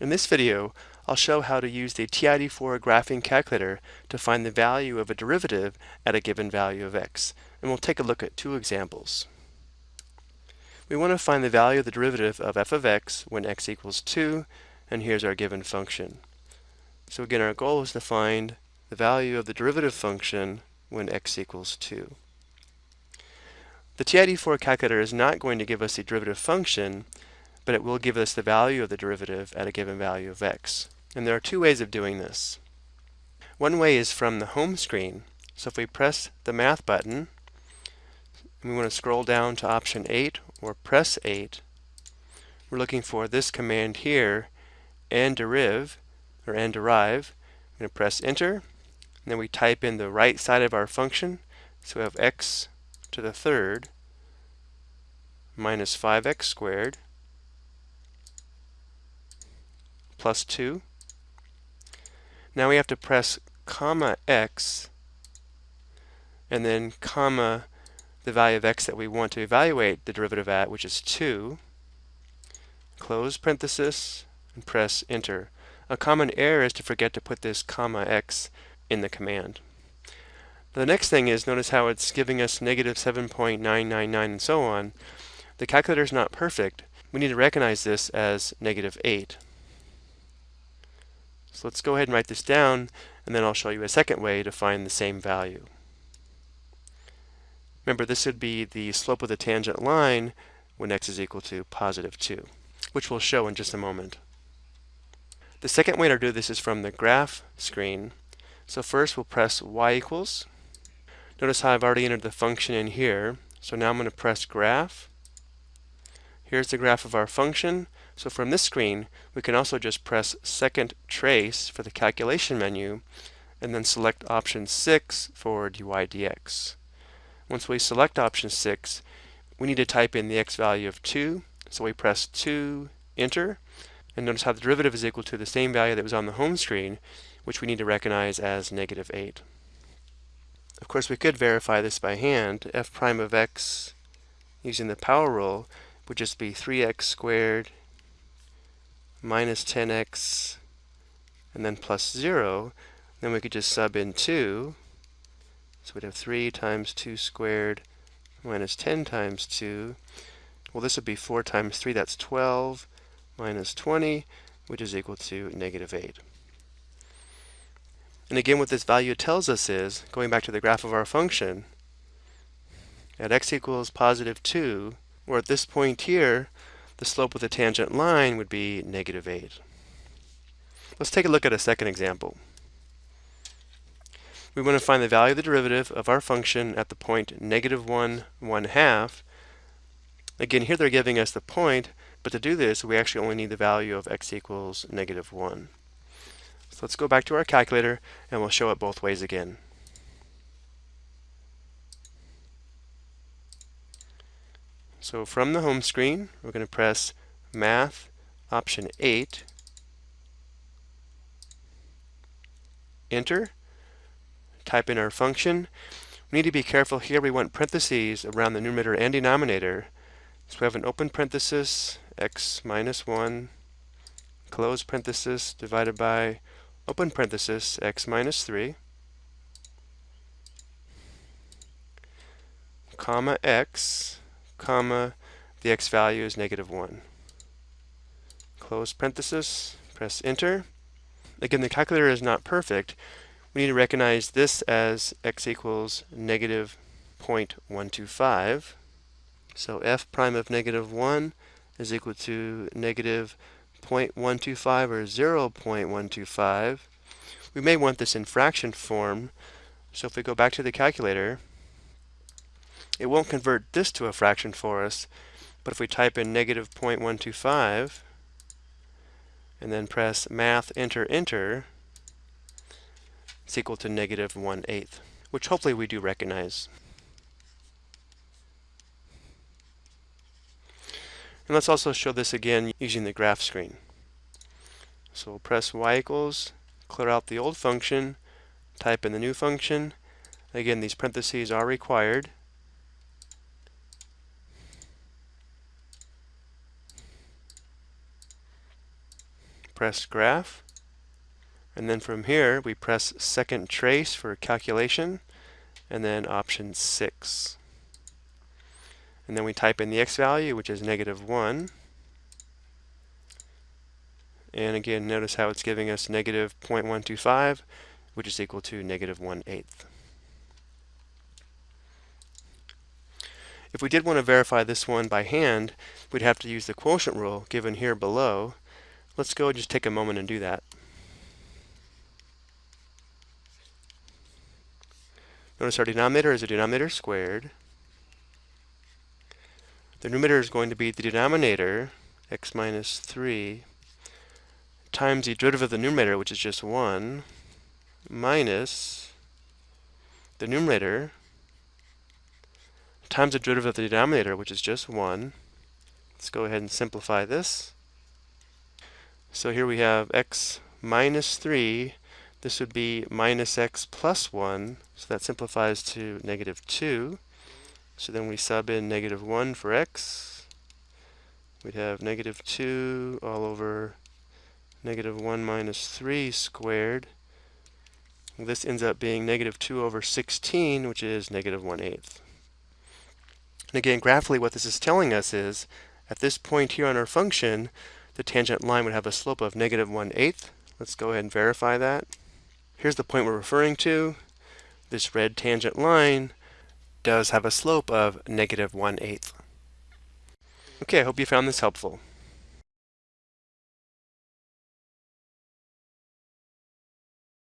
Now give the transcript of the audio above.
In this video, I'll show how to use the TI-84 graphing calculator to find the value of a derivative at a given value of x, and we'll take a look at two examples. We want to find the value of the derivative of f of x when x equals 2, and here's our given function. So again, our goal is to find the value of the derivative function when x equals 2. The TI-84 calculator is not going to give us the derivative function, but it will give us the value of the derivative at a given value of x. And there are two ways of doing this. One way is from the home screen. So if we press the math button, and we want to scroll down to option 8 or press 8, we're looking for this command here, nDeriv, or nDeriv. I'm going to press enter, and then we type in the right side of our function. So we have x to the third minus 5x squared plus 2. Now we have to press comma x and then comma the value of x that we want to evaluate the derivative at, which is 2. Close parenthesis and press enter. A common error is to forget to put this comma x in the command. The next thing is notice how it's giving us negative 7.999 and so on. The calculator is not perfect. We need to recognize this as negative 8. So let's go ahead and write this down, and then I'll show you a second way to find the same value. Remember, this would be the slope of the tangent line when x is equal to positive 2, which we'll show in just a moment. The second way to do this is from the graph screen. So first we'll press y equals. Notice how I've already entered the function in here. So now I'm going to press graph. Here's the graph of our function. So from this screen, we can also just press second trace for the calculation menu and then select option 6 for dy dx. Once we select option 6, we need to type in the x value of 2. So we press 2, enter, and notice how the derivative is equal to the same value that was on the home screen, which we need to recognize as negative 8. Of course, we could verify this by hand. f prime of x using the power rule would just be 3x squared minus 10x and then plus 0, then we could just sub in 2. So we'd have 3 times 2 squared minus 10 times 2. Well, this would be 4 times 3, that's 12, minus 20, which is equal to negative 8. And again, what this value tells us is, going back to the graph of our function, at x equals positive 2, or at this point here, the slope of the tangent line would be negative 8. Let's take a look at a second example. We want to find the value of the derivative of our function at the point negative 1, 1 half. Again, here they're giving us the point, but to do this, we actually only need the value of x equals negative 1. So let's go back to our calculator, and we'll show it both ways again. So from the home screen, we're going to press Math, option 8, Enter, type in our function. We need to be careful here, we want parentheses around the numerator and denominator. So we have an open parenthesis, x minus 1, close parenthesis, divided by open parenthesis, x minus 3, comma x, comma, the x value is negative 1. Close parenthesis, press enter. Again, the calculator is not perfect. We need to recognize this as x equals negative 0.125. So f prime of negative 1 is equal to negative 0.125 or 0.125. We may want this in fraction form. So if we go back to the calculator, it won't convert this to a fraction for us, but if we type in negative 0.125 and then press math enter enter, it's equal to negative 1 eighth, which hopefully we do recognize. And let's also show this again using the graph screen. So we'll press y equals, clear out the old function, type in the new function. Again, these parentheses are required. Press graph. And then from here, we press second trace for calculation, and then option 6. And then we type in the x value, which is negative 1. And again, notice how it's giving us negative 0.125, which is equal to negative 1 eighth. If we did want to verify this one by hand, we'd have to use the quotient rule given here below. Let's go just take a moment and do that. Notice our denominator is a denominator squared. The numerator is going to be the denominator, x minus 3, times the derivative of the numerator, which is just 1, minus the numerator times the derivative of the denominator, which is just 1. Let's go ahead and simplify this. So here we have x minus 3. This would be minus x plus 1. So that simplifies to negative 2. So then we sub in negative 1 for x. We'd have negative 2 all over negative 1 minus 3 squared. This ends up being negative 2 over 16, which is negative 1 eighth. And again, graphically what this is telling us is, at this point here on our function, the tangent line would have a slope of negative 1 eighth. Let's go ahead and verify that. Here's the point we're referring to. This red tangent line does have a slope of negative 1 eighth. Okay, I hope you found this helpful.